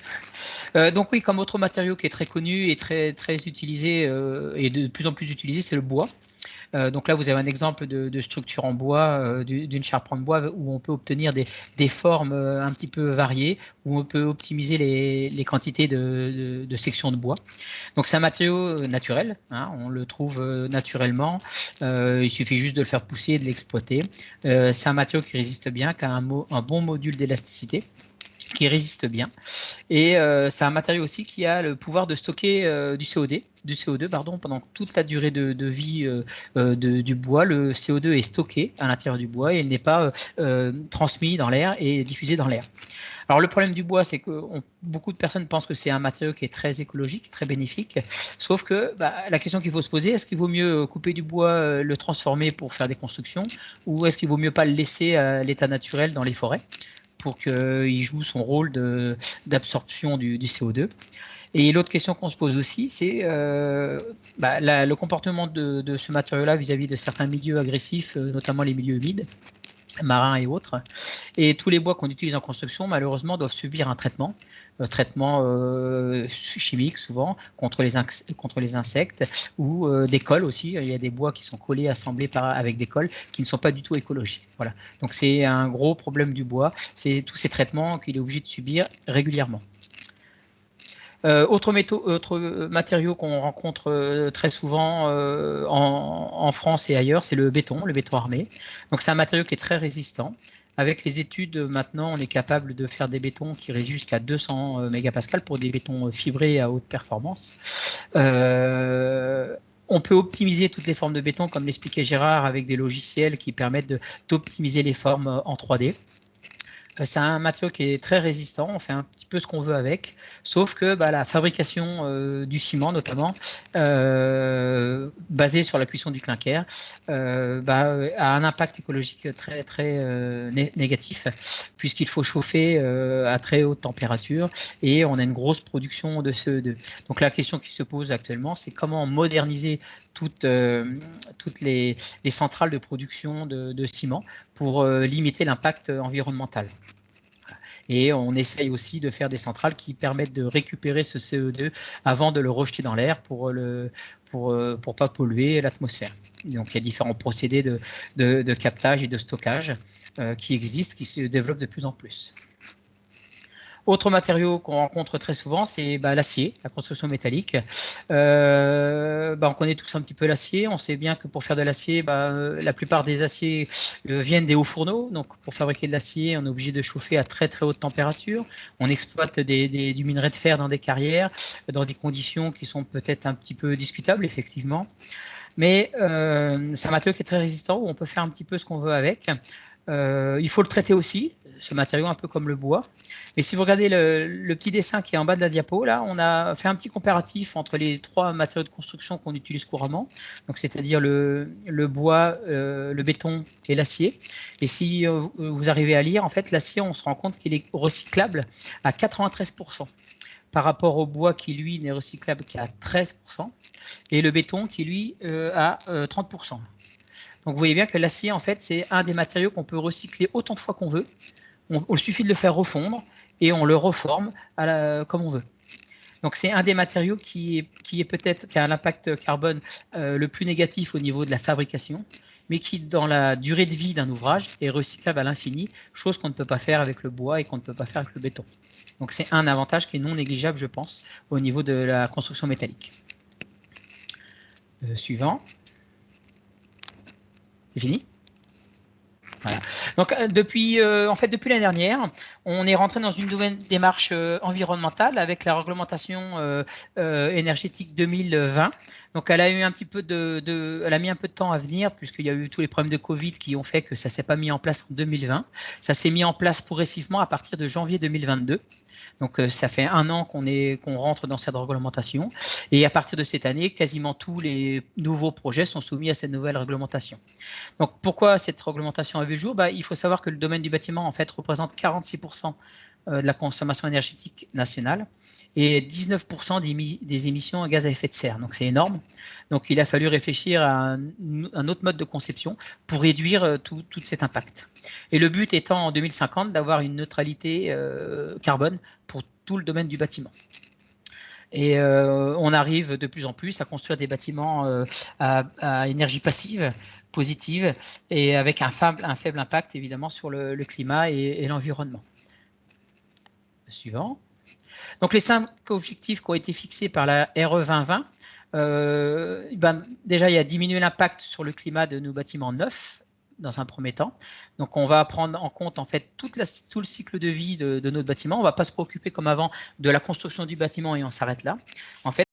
donc oui, comme autre matériau qui est très connu et très très utilisé et de plus en plus utilisé, c'est le bois. Euh, donc là, vous avez un exemple de, structure en bois, euh, d'une charpente en bois où on peut obtenir des, formes euh, un petit peu variées, où on peut optimiser les, quantités de, sections de bois. Donc c'est un matériau naturel, hein, on le trouve naturellement, il suffit juste de le faire pousser et de l'exploiter. c'est un matériau qui résiste bien, qui a un bon module d'élasticité qui résiste bien. Et euh, c'est un matériau aussi qui a le pouvoir de stocker euh, du CO2, du CO2 pardon, pendant toute la durée de, vie euh, du bois. Le CO2 est stocké à l'intérieur du bois et il n'est pas transmis dans l'air et diffusé dans l'air. Alors le problème du bois, c'est que beaucoup de personnes pensent que c'est un matériau qui est très écologique, très bénéfique. Sauf que bah, la question qu'il faut se poser, est-ce qu'il vaut mieux couper du bois, le transformer pour faire des constructions, ou est-ce qu'il vaut mieux pas le laisser à l'état naturel dans les forêts? Pour qu'il joue son rôle d'absorption du, CO2. Et l'autre question qu'on se pose aussi, c'est euh, bah, le comportement de, ce matériau-là vis-à-vis de certains milieux agressifs, euh, notamment les milieux humides marins et autres. Et tous les bois qu'on utilise en construction, malheureusement, doivent subir un traitement, un traitement euh, chimique souvent, contre les, contre les insectes, ou euh, des cols aussi. Il y a des bois qui sont collés, assemblés par, avec des cols, qui ne sont pas du tout écologiques. Voilà. Donc c'est un gros problème du bois, c'est tous ces traitements qu'il est obligé de subir régulièrement. Euh, autre, matériau qu'on rencontre euh, très souvent euh, en, France et ailleurs, c'est le béton, le béton armé. Donc c'est un matériau qui est très résistant. Avec les études, maintenant, on est capable de faire des bétons qui résistent jusqu'à 200 mégapascals pour des bétons fibrés à haute performance. on peut optimiser toutes les formes de béton, comme l'expliquait Gérard, avec des logiciels qui permettent d'optimiser les formes en 3D. Euh, c'est un matériau qui est très résistant, on fait un petit peu ce qu'on veut avec, sauf que bah, la fabrication euh, du ciment notamment, euh, basée sur la cuisson du clinker, bah, a un impact écologique très très négatif, puisqu'il faut chauffer à très haute température et on a une grosse production de CO2. Donc la question qui se pose actuellement, c'est comment moderniser toutes, toutes les, centrales de production de ciment pour limiter l'impact environnemental. Et on essaye aussi de faire des centrales qui permettent de récupérer ce CO2 avant de le rejeter dans l'air pour pour, euh, pour pas polluer l'atmosphère. Donc il y a différents procédés de, de, captage et de stockage euh, qui existent, qui se développent de plus en plus. Autre matériau qu'on rencontre très souvent, c'est bah, l'acier, la construction métallique. Euh, bah, on connaît tous un petit peu l'acier. On sait bien que pour faire de l'acier, bah, euh, la plupart des aciers euh, viennent des hauts fourneaux. Donc pour fabriquer de l'acier, on est obligé de chauffer à très très haute température. On exploite des, du minerai de fer dans des carrières, dans des conditions qui sont peut-être un petit peu discutables, effectivement. Mais c'est un matériau qui est très résistant, où on peut faire un petit peu ce qu'on veut avec. Il faut le traiter aussi ce matériau un peu comme le bois. Mais si vous regardez le, petit dessin qui est en bas de la diapo, là, on a fait un petit comparatif entre les trois matériaux de construction qu'on utilise couramment, donc c'est-à-dire le, bois, euh, le béton et l'acier. Et si euh, vous arrivez à lire, en fait, l'acier, on se rend compte qu'il est recyclable à 93% par rapport au bois qui lui n'est recyclable qu'à 13% et le béton qui lui euh, à 30%. Donc vous voyez bien que l'acier en fait c'est un des matériaux qu'on peut recycler autant de fois qu'on veut on, il suffit de le faire refondre et on le reforme comme on veut. Donc c'est un des matériaux qui est, qui est peut-être qui a un impact carbone euh, le plus négatif au niveau de la fabrication, mais qui dans la durée de vie d'un ouvrage est recyclable à l'infini, chose qu'on ne peut pas faire avec le bois et qu'on ne peut pas faire avec le béton. Donc c'est un avantage qui est non négligeable, je pense, au niveau de la construction métallique. Euh, suivant. C'est fini donc euh, depuis, euh, en fait, depuis l'année dernière, on est rentré dans une nouvelle démarche euh, environnementale avec la réglementation énergétique 2020. Donc elle a eu un petit peu de, elle a mis un peu de temps à venir puisqu'il y a eu tous les problèmes de Covid qui ont fait que ça s'est pas mis en place en 2020. Ça s'est mis en place progressivement à partir de janvier 2022. Donc euh, ça fait un an qu'on qu'on rentre dans cette réglementation et à partir de cette année, quasiment tous les nouveaux projets sont soumis à cette nouvelle réglementation. Donc pourquoi cette réglementation a vu le jour? Bah, Il faut savoir que le domaine du bâtiment en fait représente 46% euh, de la consommation énergétique nationale et 19% des, émissions de gaz à effet de serre. Donc c'est énorme. Donc il a fallu réfléchir à un, autre mode de conception pour réduire euh, tout, cet impact. Et le but étant en 2050 d'avoir une neutralité euh, carbone pour tout le domaine du bâtiment. On arrive de plus en plus à construire des bâtiments à, énergie passive, positive, et avec un faible impact évidemment sur le, climat et l'environnement suivant. Donc les cinq objectifs qui ont été fixés par la RE 2020, euh, ben, déjà il y a diminuer l'impact sur le climat de nos bâtiments neufs dans un premier temps. Donc on va prendre en compte en fait tout le cycle de vie de, notre bâtiment. On ne va pas se préoccuper comme avant de la construction du bâtiment et on s'arrête là. En fait,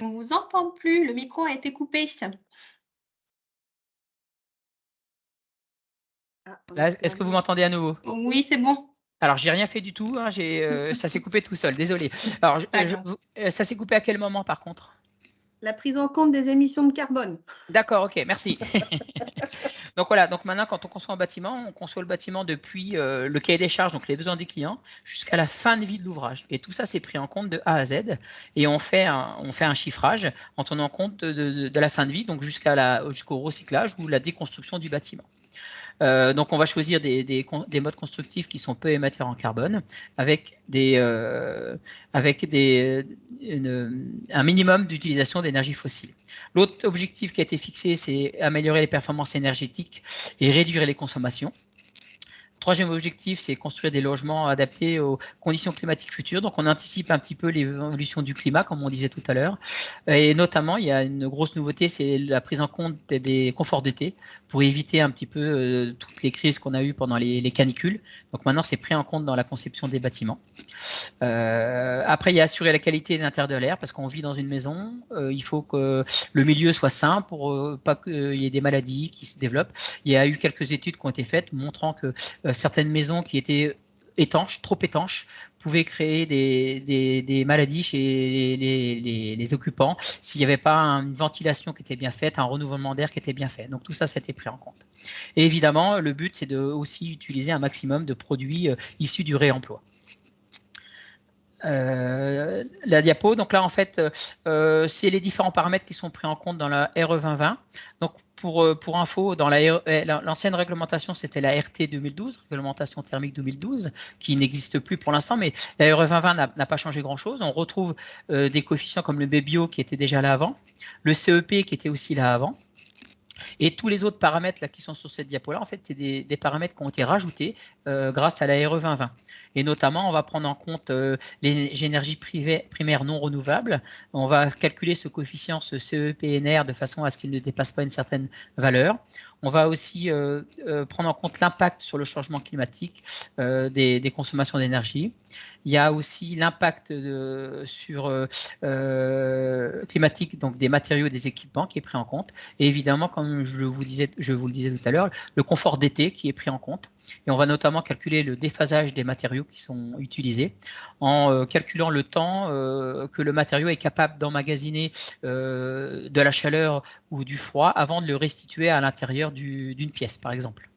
on vous entend plus, le micro a été coupé. Ah, est-ce que vous m'entendez à nouveau? Oui, c'est bon. Alors, j'ai rien fait du tout. Hein, euh, ça s'est coupé tout seul. Désolé. Alors, euh, ça s'est coupé à quel moment, par contre? La prise en compte des émissions de carbone. D'accord, ok, merci. donc voilà. Donc maintenant, quand on conçoit un bâtiment, on conçoit le bâtiment depuis euh, le cahier des charges, donc les besoins des clients, jusqu'à la fin de vie de l'ouvrage. Et tout ça, c'est pris en compte de A à Z. Et on fait un, on fait un chiffrage en tenant compte de, la fin de vie, donc jusqu'à jusqu'au recyclage ou la déconstruction du bâtiment. Euh, donc, on va choisir des, des, des, modes constructifs qui sont peu émetteurs en carbone, avec euh, un minimum d'utilisation d'énergie fossile. L'autre objectif qui a été fixé, c'est améliorer les performances énergétiques et réduire les consommations. Troisième objectif, c'est construire des logements adaptés aux conditions climatiques futures. Donc, on anticipe un petit peu l'évolution du climat, comme on disait tout à l'heure. Et notamment, il y a une grosse nouveauté, c'est la prise en compte des conforts d'été pour éviter un petit peu euh, toutes les crises qu'on a eues pendant les, canicules. Donc, maintenant, c'est pris en compte dans la conception des bâtiments. Euh, après, il y a assurer la qualité de l'intérieur de l'air parce qu'on vit dans une maison. Euh, il faut que le milieu soit sain pour pas qu'il y ait des maladies qui se développent. Il y a eu quelques études qui ont été faites montrant que certaines maisons qui étaient étanches, trop étanches, pouvaient créer des, maladies chez les, occupants s'il n'y avait pas une ventilation qui était bien faite, un renouvellement d'air qui était bien fait. Donc tout ça, été pris en compte. Et évidemment, le but, c'est de aussi utiliser un maximum de produits euh, issus du réemploi. Euh, la diapo. Donc là, en fait, euh, c'est les différents paramètres qui sont pris en compte dans la RE 2020. Donc pour, euh, pour info, dans eh, l'ancienne réglementation, c'était la RT 2012, réglementation thermique 2012, qui n'existe plus pour l'instant, mais la RE 2020 n'a pas changé grand-chose. On retrouve des coefficients comme le BBio qui était déjà là avant, le CEP qui était aussi là avant. Et tous les autres paramètres là, qui sont sur cette diapo-là, en fait, c'est des, paramètres qui ont été rajoutés grâce à la RE 2020. Et notamment, on va prendre en compte euh, les énergies primaires non renouvelables. On va calculer ce coefficient, ce CEPNR, de façon à ce qu'il ne dépasse pas une certaine valeur. On va aussi euh, euh, prendre en compte l'impact sur le changement climatique des, consommations d'énergie. Il y a aussi l'impact sur climatique donc des matériaux des équipements qui est pris en compte. Et évidemment, comme je vous le disais tout à l'heure, le confort d'été qui est pris en compte. Et on va notamment calculer le déphasage des matériaux qui sont utilisés en euh, calculant le temps euh, que le matériau est capable d'emmagasiner euh, de la chaleur ou du froid avant de le restituer à l'intérieur d'une pièce, par exemple.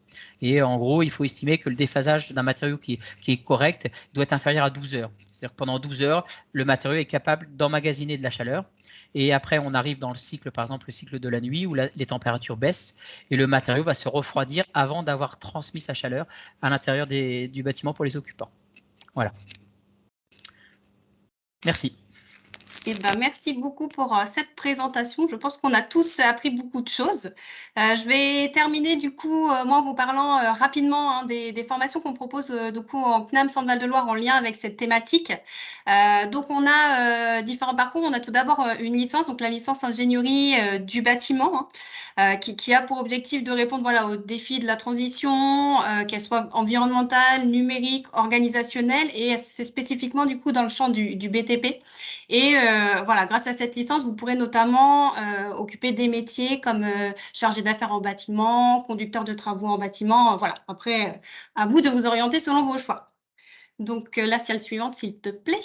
Et en gros, il faut estimer que le déphasage d'un matériau qui, est correct doit être inférieur à 12 heures. C'est-à-dire que pendant 12 heures, le matériau est capable d'emmagasiner de la chaleur. Et après, on arrive dans le cycle, par exemple, le cycle de la nuit où les températures baissent et le matériau va se refroidir avant d'avoir transmis sa chaleur à l'intérieur du bâtiment pour les occupants. Voilà. Merci. Eh ben, merci beaucoup pour euh, cette présentation. Je pense qu'on a tous appris beaucoup de choses. Euh, je vais terminer du coup, euh, moi, en vous parlant rapidement hein, des, formations qu'on propose du coup en CNAM Centre de Loire en lien avec cette thématique. donc, on a différents parcours. On a tout d'abord une licence, donc la licence ingénierie du bâtiment, hein, qui, qui, a pour objectif de répondre voilà, aux défis de la transition, qu'elle soit environnementale, numérique, organisationnelle, et c'est spécifiquement du coup dans le champ du, du BTP. Et euh, voilà, grâce à cette licence, vous pourrez notamment euh, occuper des métiers comme euh, chargé d'affaires en bâtiment, conducteur de travaux en bâtiment. voilà, après, à vous de vous orienter selon vos choix. Donc, la salle suivante, s'il te plaît.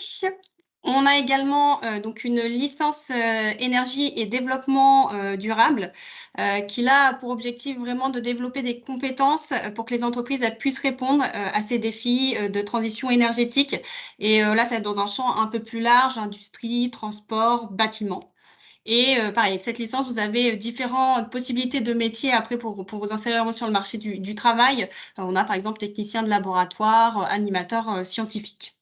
On a également euh, donc une licence euh, énergie et développement euh, durable qui a pour objectif vraiment de développer des compétences pour que les entreprises puissent répondre à ces défis de transition énergétique. Et là, c'est dans un champ un peu plus large, industrie, transport, bâtiment. Et pareil, avec cette licence, vous avez différentes possibilités de métiers après pour, pour vous insérer sur le marché du, du travail. on a par exemple technicien de laboratoire, animateur scientifique.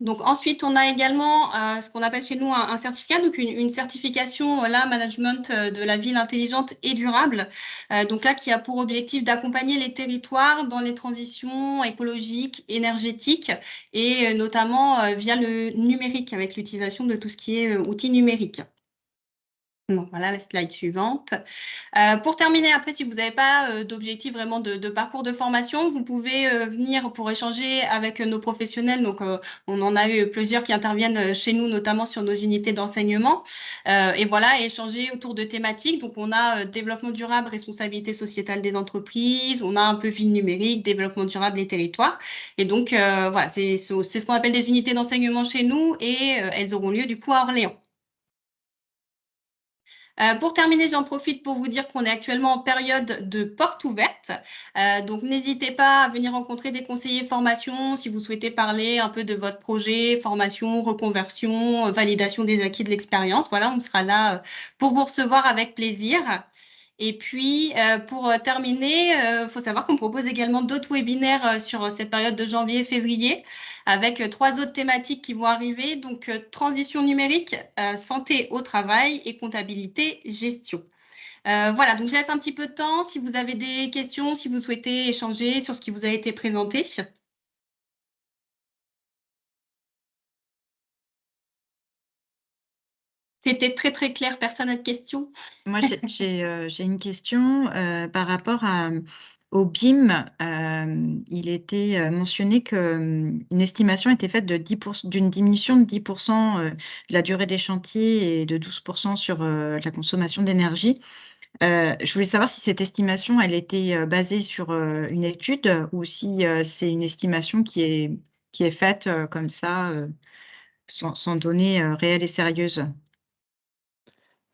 Donc ensuite, on a également euh, ce qu'on appelle chez nous un, certificat, donc une, certification euh, là management euh, de la ville intelligente et durable. donc là, qui a pour objectif d'accompagner les territoires dans les transitions écologiques, énergétiques et notamment via le numérique avec l'utilisation de tout ce qui est outils numériques voilà la slide suivante. Euh, pour terminer, après, si vous n'avez pas euh, d'objectif vraiment de, parcours de formation, vous pouvez euh, venir pour échanger avec nos professionnels. Donc, on en a eu plusieurs qui interviennent chez nous, notamment sur nos unités d'enseignement. et voilà, échanger autour de thématiques. Donc, on a développement durable, responsabilité sociétale des entreprises. On a un peu ville numérique, développement durable et territoire. Et donc, voilà, c'est ce qu'on appelle des unités d'enseignement chez nous et elles auront lieu du coup à Orléans. Euh, pour terminer, j'en profite pour vous dire qu'on est actuellement en période de porte ouverte. Euh, donc, n'hésitez pas à venir rencontrer des conseillers formation si vous souhaitez parler un peu de votre projet, formation, reconversion, validation des acquis de l'expérience. Voilà, on sera là euh, pour vous recevoir avec plaisir. Et puis, pour terminer, il faut savoir qu'on propose également d'autres webinaires sur cette période de janvier-février avec euh, trois autres thématiques qui vont arriver. Donc, euh, transition numérique, euh, santé au travail et comptabilité gestion. voilà, donc je laisse un petit peu de temps si vous avez des questions, si vous souhaitez échanger sur ce qui vous a été présenté. C'était très très clair, personne n'a de questions Moi, j'ai une question par rapport à, au BIM, euh, il était euh, mentionné qu'une hum, estimation était faite d'une diminution de 10% euh, de la durée des chantiers et de 12% sur la consommation d'énergie. je voulais savoir si cette estimation, elle était basée sur une étude ou si c'est une estimation qui est, qui est faite comme ça, sans, sans données réelles et sérieuses.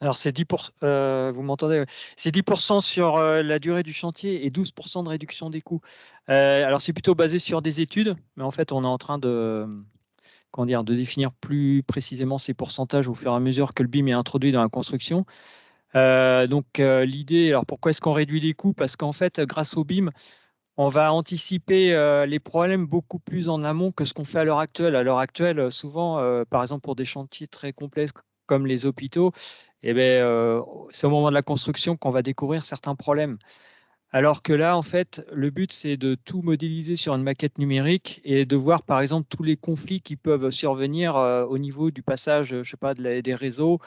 Alors, c'est 10%, euh, vous m'entendez C'est 10% sur euh, la durée du chantier et 12% de réduction des coûts. Euh, alors, c'est plutôt basé sur des études, mais en fait, on est en train de, de définir plus précisément ces pourcentages au fur et à mesure que le BIM est introduit dans la construction. donc, l'idée, alors pourquoi est-ce qu'on réduit les coûts? Parce qu'en fait, grâce au BIM, on va anticiper les problèmes beaucoup plus en amont que ce qu'on fait à l'heure actuelle. À l'heure actuelle, souvent, par exemple, pour des chantiers très complexes comme les hôpitaux, eh ben, euh, c'est au moment de la construction qu'on va découvrir certains problèmes. Alors que là, en fait, le but, c'est de tout modéliser sur une maquette numérique et de voir, par exemple, tous les conflits qui peuvent survenir euh, au niveau du passage, je sais pas, des réseaux,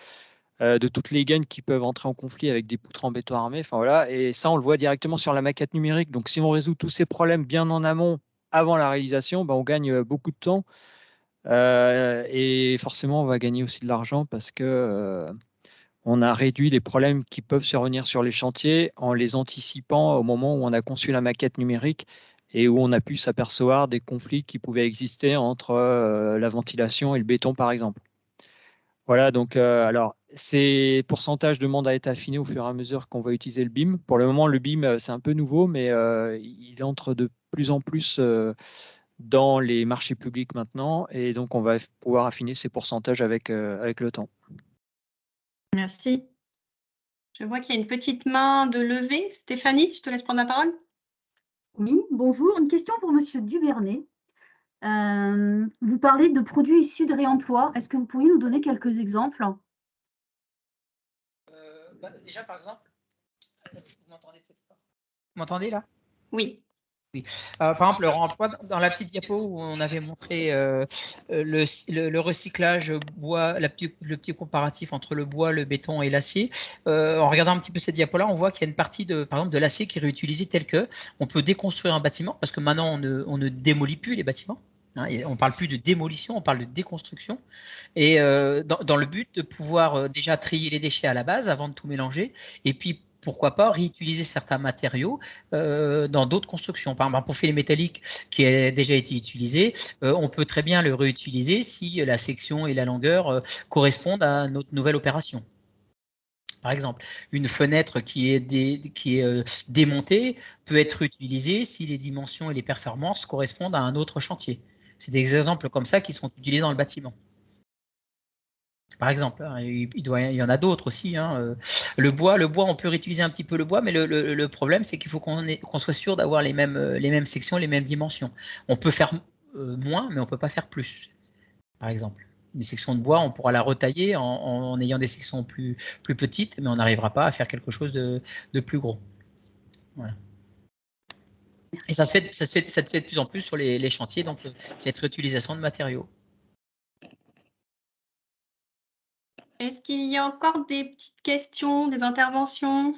euh, de toutes les gaines qui peuvent entrer en conflit avec des poutres en béton armé. Enfin voilà, et ça, on le voit directement sur la maquette numérique. Donc, si on résout tous ces problèmes bien en amont, avant la réalisation, ben, on gagne beaucoup de temps. et forcément, on va gagner aussi de l'argent parce que on a réduit les problèmes qui peuvent survenir sur les chantiers en les anticipant au moment où on a conçu la maquette numérique et où on a pu s'apercevoir des conflits qui pouvaient exister entre euh, la ventilation et le béton, par exemple. Voilà, donc euh, alors ces pourcentages demandent à être affinés au fur et à mesure qu'on va utiliser le BIM. Pour le moment, le BIM, euh, c'est un peu nouveau, mais il entre de plus en plus dans les marchés publics maintenant, et donc on va pouvoir affiner ces pourcentages avec, avec le temps. Merci. Je vois qu'il y a une petite main de levée. Stéphanie, je te laisse prendre la parole? Oui, bonjour. Une question pour Monsieur Duvernay. Euh, vous parlez de produits issus de réemploi. Est-ce que vous pourriez nous donner quelques exemples? Euh, bah, Déjà, par exemple, vous m'entendez peut-être pas Vous m'entendez là? Oui. Euh, par exemple, le dans la petite diapo où on avait montré euh, le, le, recyclage bois, le petit comparatif entre le bois, le béton et l'acier, euh, en regardant un petit peu cette diapo-là, on voit qu'il y a une partie de, par exemple, de l'acier qui est réutilisé tel que on peut déconstruire un bâtiment parce que maintenant on ne, on démolit plus les bâtiments. Hein, on ne parle plus de démolition, on parle de déconstruction. Et dans, dans, le but de pouvoir déjà trier les déchets à la base avant de tout mélanger, et puis pourquoi pas réutiliser certains matériaux euh, dans d'autres constructions. Par exemple, pour filet métallique qui a déjà été utilisé, euh, on peut très bien le réutiliser si la section et la longueur euh, correspondent à notre nouvelle opération. Par exemple, une fenêtre qui est, qui est démontée peut être utilisée si les dimensions et les performances correspondent à un autre chantier. C'est des exemples comme ça qui sont utilisés dans le bâtiment par exemple. Hein, il, y en a d'autres aussi. Hein, euh. Le bois, le bois, on peut réutiliser un petit peu le bois, mais le, problème, c'est qu'il faut qu'on soit sûr d'avoir les mêmes, euh, les mêmes sections, les mêmes dimensions. On peut faire euh, moins, mais on ne peut pas faire plus, par exemple. Une section de bois, on pourra la retailler en, ayant des sections plus, plus petites, mais on n'arrivera pas à faire quelque chose de, plus gros. Voilà. Et ça se, fait, ça, se fait, ça se fait de plus en plus sur les, les chantiers, donc cette réutilisation de matériaux. Est-ce qu'il y a encore des petites questions, des interventions?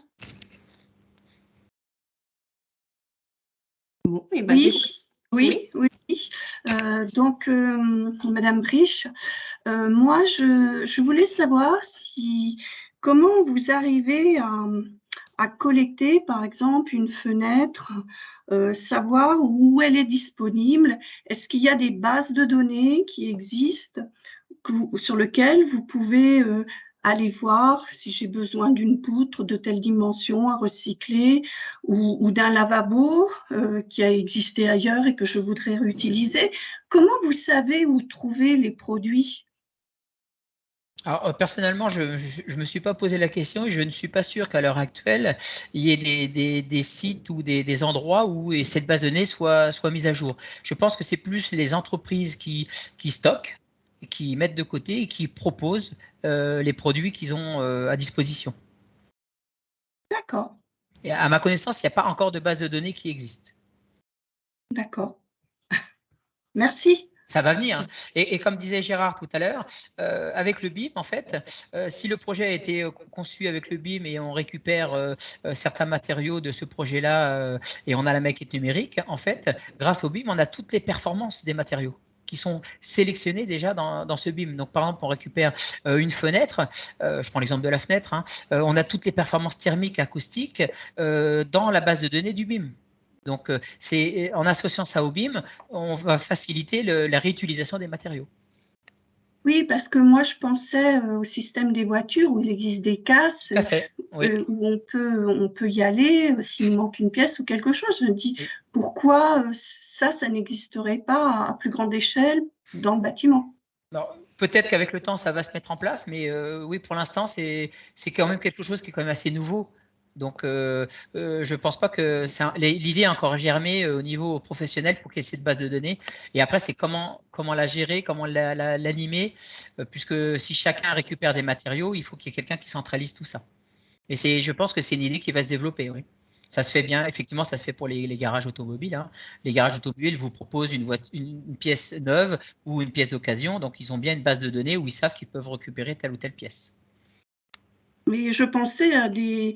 Eh ben, oui, oui, oui, euh, donc, euh, Madame Briche, euh, moi, je, voulais savoir si comment vous arrivez à, collecter, par exemple, une fenêtre, savoir où elle est disponible? Est-ce qu'il y a des bases de données qui existent? Sur lequel vous pouvez euh, aller voir si j'ai besoin d'une poutre de telle dimension à recycler ou, d'un lavabo euh, qui a existé ailleurs et que je voudrais réutiliser. Comment vous savez où trouver les produits? Euh, personnellement, je ne me suis pas posé la question et je ne suis pas sûr qu'à l'heure actuelle, il y ait des, sites ou des, endroits où cette base de données soit, mise à jour. Je pense que c'est plus les entreprises qui stockent qui mettent de côté et qui proposent euh, les produits qu'ils ont euh, à disposition. D'accord. Et à ma connaissance, il n'y a pas encore de base de données qui existe. D'accord. Merci. Ça va venir. Et, comme disait Gérard tout à l'heure, euh, avec le BIM, en fait, euh, si le projet a été euh, conçu avec le BIM et on récupère certains matériaux de ce projet-là et on a la maquette numérique, en fait, grâce au BIM, on a toutes les performances des matériaux qui sont sélectionnés déjà dans, ce BIM. Donc, par exemple, on récupère une fenêtre, je prends l'exemple de la fenêtre, hein, on a toutes les performances thermiques, acoustiques dans la base de données du BIM. Donc, euh, en associant ça au BIM, on va faciliter la réutilisation des matériaux. Oui, parce que moi, je pensais euh, au système des voitures où il existe des casses euh, où on peut, on peut y aller s'il manque une pièce ou quelque chose. Je me dis, pourquoi ça, ça n'existerait pas à plus grande échelle dans le bâtiment? Peut-être qu'avec le temps, ça va se mettre en place, mais oui, pour l'instant, c'est quand même quelque chose qui est quand même assez nouveau. Donc, euh, euh, je ne pense pas que l'idée a encore germé euh, au niveau professionnel pour qu'il y ait cette base de données. Et après, c'est comment, comment la gérer, comment l'animer, puisque si chacun récupère des matériaux, il faut qu'il y ait quelqu'un qui centralise tout ça. Et je pense que c'est une idée qui va se développer, oui. Ça se fait bien, effectivement, ça se fait pour les, garages automobiles. Hein. Les garages automobiles vous proposent une, une pièce neuve ou une pièce d'occasion, donc ils ont bien une base de données où ils savent qu'ils peuvent récupérer telle ou telle pièce. Mais je pensais à des,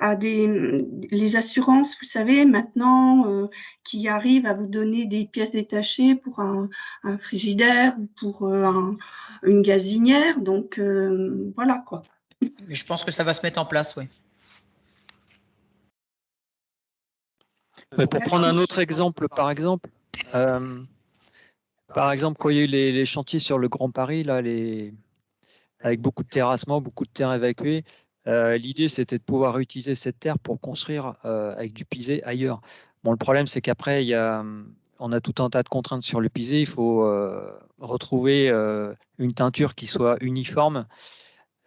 à des, les assurances, vous savez, maintenant, euh, qui arrivent à vous donner des pièces détachées pour un, frigidaire ou pour euh, une gazinière. Donc, euh, voilà quoi. Je pense que ça va se mettre en place, oui. pour prendre un autre exemple, par exemple, par exemple, quand il y a eu les, les chantiers sur le Grand Paris, là, les, avec beaucoup de terrassement, beaucoup de terre évacuée. Euh, l'idée, c'était de pouvoir utiliser cette terre pour construire euh, avec du pisé ailleurs. Bon, le problème, c'est qu'après, il on a tout un tas de contraintes sur le pisé. Il faut euh, retrouver une teinture qui soit uniforme.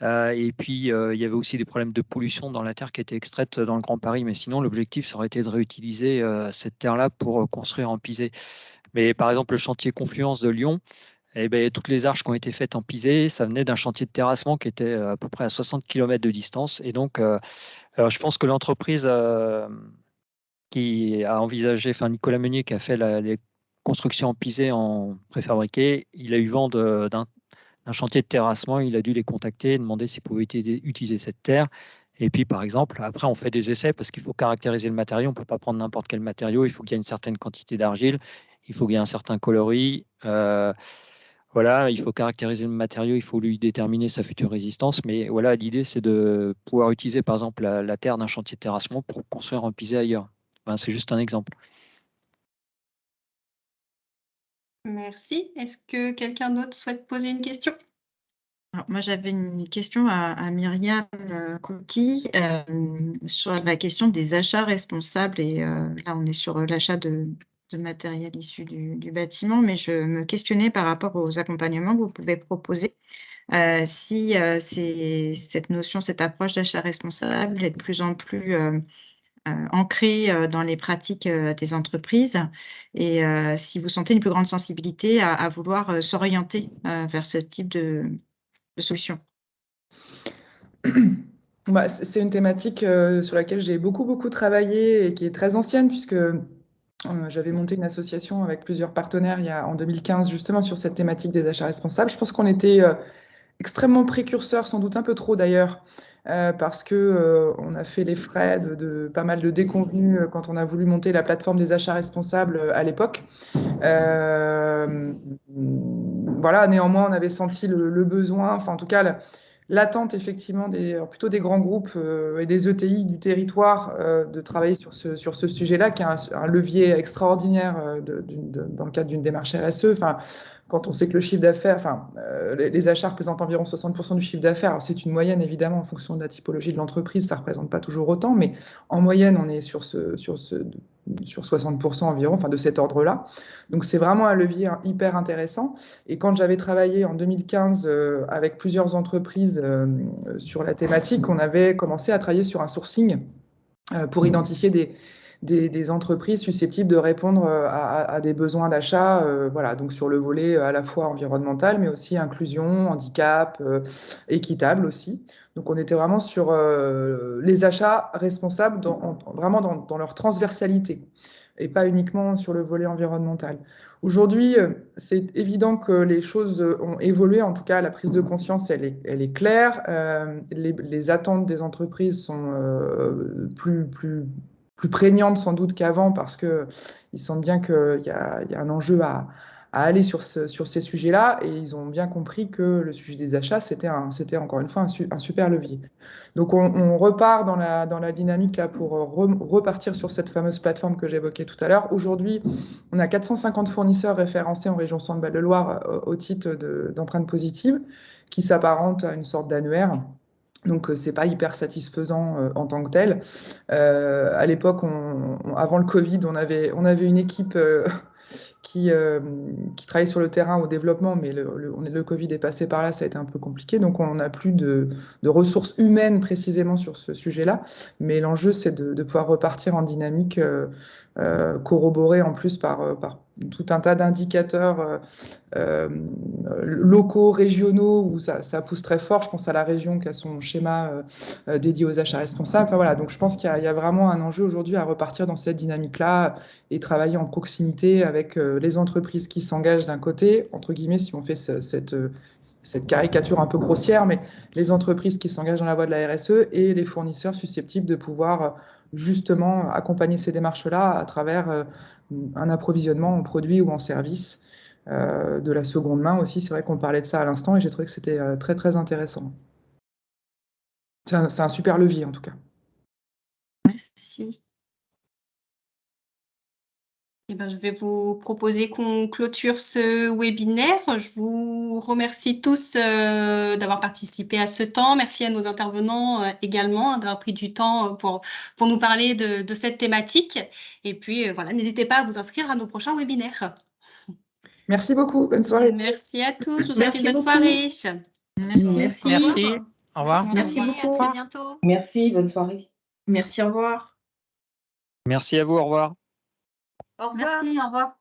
et puis, il y avait aussi des problèmes de pollution dans la terre qui était extraite dans le Grand Paris. Mais sinon, l'objectif, ça aurait été de réutiliser cette terre-là pour construire en pisé. Mais par exemple, le chantier Confluence de Lyon, eh ben, toutes les arches qui ont été faites en pisé, ça venait d'un chantier de terrassement qui était euh, à peu près à 60 km de distance. Et donc, euh, je pense que l'entreprise euh, qui a envisagé, enfin Nicolas Meunier qui a fait les constructions en pisé en préfabriqué, il a eu vent d'un chantier de terrassement, il a dû les contacter, demander s'ils pouvaient utiliser, cette terre. Et puis, par exemple, après, on fait des essais parce qu'il faut caractériser le matériau. On ne peut pas prendre n'importe quel matériau. Il faut qu'il y ait une certaine quantité d'argile. Il faut qu'il y ait un certain coloris. Voilà, il faut caractériser le matériau, il faut lui déterminer sa future résistance. Mais voilà, l'idée, c'est de pouvoir utiliser, par exemple, la, terre d'un chantier de terrassement pour construire un pisé ailleurs. c'est juste un exemple. Merci. Est-ce que quelqu'un d'autre souhaite poser une question? Moi, j'avais une question à, Myriam euh, Coty euh, sur la question des achats responsables. Et euh, là, on est sur l'achat de, de matériel issu du, bâtiment, mais je me questionnais par rapport aux accompagnements que vous pouvez proposer. Euh, si euh, cette notion, cette approche d'achat responsable est de plus en plus euh, ancrée dans les pratiques des entreprises et si vous sentez une plus grande sensibilité à, vouloir s'orienter vers ce type de, solution. Bah, c'est une thématique sur laquelle j'ai beaucoup, beaucoup travaillé et qui est très ancienne puisque euh, j'avais monté une association avec plusieurs partenaires en 2015 justement sur cette thématique des achats responsables. Je pense qu'on était euh, extrêmement précurseurs, sans doute un peu trop d'ailleurs, euh, parce que on a fait les frais de, pas mal de déconvenus quand on a voulu monter la plateforme des achats responsables à l'époque. voilà, néanmoins, on avait senti le besoin, enfin en tout cas l'attente effectivement des, plutôt des grands groupes euh, et des ETI du territoire euh, de travailler sur ce, sujet-là, qui est un, levier extraordinaire euh, dans le cadre d'une démarche RSE. Quand on sait que le chiffre d'affaires, les, achats représentent environ 60% du chiffre d'affaires. C'est une moyenne évidemment en fonction de la typologie de l'entreprise, ça ne représente pas toujours autant, mais en moyenne, on est sur ce sur 60% environ, enfin de cet ordre-là. Donc c'est vraiment un levier hyper intéressant. Et quand j'avais travaillé en 2015 euh, avec plusieurs entreprises euh, sur la thématique, on avait commencé à travailler sur un sourcing euh, pour identifier des, des, entreprises susceptibles de répondre à, des besoins d'achat, voilà, donc sur le volet à la fois environnemental, mais aussi inclusion, handicap, équitable aussi. Donc on était vraiment sur les achats responsables, vraiment dans leur transversalité et pas uniquement sur le volet environnemental. Aujourd'hui, euh, c'est évident que les choses ont évolué. En tout cas, la prise de conscience, elle est, claire. Euh, les, attentes des entreprises sont euh, plus, plus, plus prégnantes sans doute qu'avant parce qu'ils sentent bien qu'il y, a, un enjeu à, aller sur, ce, sur ces sujets-là et ils ont bien compris que le sujet des achats, c'était encore une fois un, super levier. Donc on, repart dans la, dynamique là pour repartir sur cette fameuse plateforme que j'évoquais tout à l'heure. Aujourd'hui, on a 450 fournisseurs référencés en région Centre-Val-de-Loire euh, au titre d'empreintes positives qui s'apparentent à une sorte d'annuaire. Donc, euh, c'est pas hyper satisfaisant euh, en tant que tel. à l'époque, avant le Covid, on avait, on avait une équipe qui, euh, qui travaillent sur le terrain au développement, mais le, le, Covid est passé par là, ça a été un peu compliqué. Donc, on n'a plus de, de, ressources humaines précisément sur ce sujet-là. Mais l'enjeu, c'est de, de, pouvoir repartir en dynamique euh, euh, corroborée en plus par, par tout un tas d'indicateurs euh, euh, locaux, régionaux, où ça, pousse très fort. Je pense à la région qui a son schéma euh, dédié aux achats responsables. Enfin, voilà, donc je pense qu'il y, a vraiment un enjeu aujourd'hui à repartir dans cette dynamique-là et travailler en proximité avec les entreprises qui s'engagent d'un côté, entre guillemets, si on fait cette, cette caricature un peu grossière, mais les entreprises qui s'engagent dans la voie de la RSE et les fournisseurs susceptibles de pouvoir justement accompagner ces démarches-là à travers euh, un approvisionnement en produits ou en services euh, de la seconde main aussi. C'est vrai qu'on parlait de ça à l'instant et j'ai trouvé que c'était euh, très très intéressant. C'est un, super levier en tout cas. Merci. Eh ben, je vais vous proposer qu'on clôture ce webinaire. Je vous remercie tous euh, d'avoir participé à ce temps. Merci à nos intervenants euh, également hein, d'avoir pris du temps euh, pour, pour nous parler de, cette thématique. Et puis, voilà, n'hésitez pas à vous inscrire à nos prochains webinaires. Merci beaucoup. Bonne soirée. Merci à tous. Je vous souhaite une bonne soirée. Merci. Merci. Au revoir. Merci, beaucoup. À bientôt. Merci. Bonne soirée. Merci. Au revoir. Merci à vous. Au revoir. Merci, au revoir.